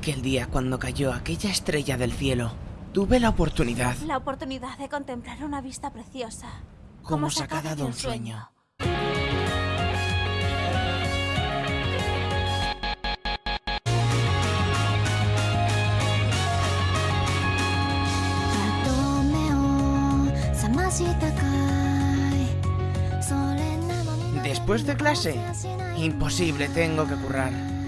Aquel día cuando cayó aquella estrella del cielo, tuve la oportunidad, La oportunidad de contemplar una vista preciosa. como sacada de un sueño. Después de clase, imposible, tengo que currar.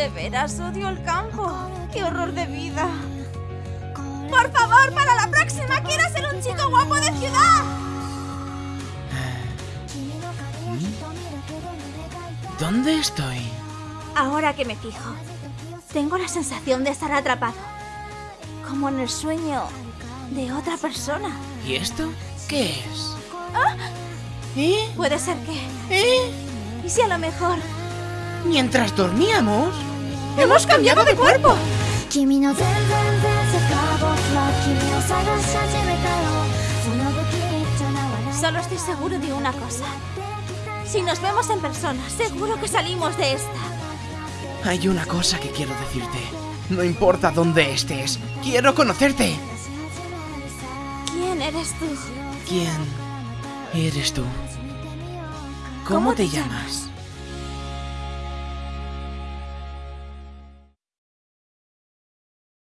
De veras odio el campo. ¡Qué horror de vida! ¡Por favor, para la próxima quiero ser un chico guapo de ciudad! ¿Dónde estoy? Ahora que me fijo, tengo la sensación de estar atrapado. Como en el sueño de otra persona. ¿Y esto? ¿Qué es? ¿Eh? Puede ser que... ¿Eh? ¿Y si a lo mejor... Mientras dormíamos, ¡Hemos cambiado de cuerpo! Solo estoy seguro de una cosa. Si nos vemos en persona, seguro que salimos de esta. Hay una cosa que quiero decirte. No importa dónde estés, quiero conocerte. ¿Quién eres tú? ¿Quién eres tú? ¿Cómo, te, llamas?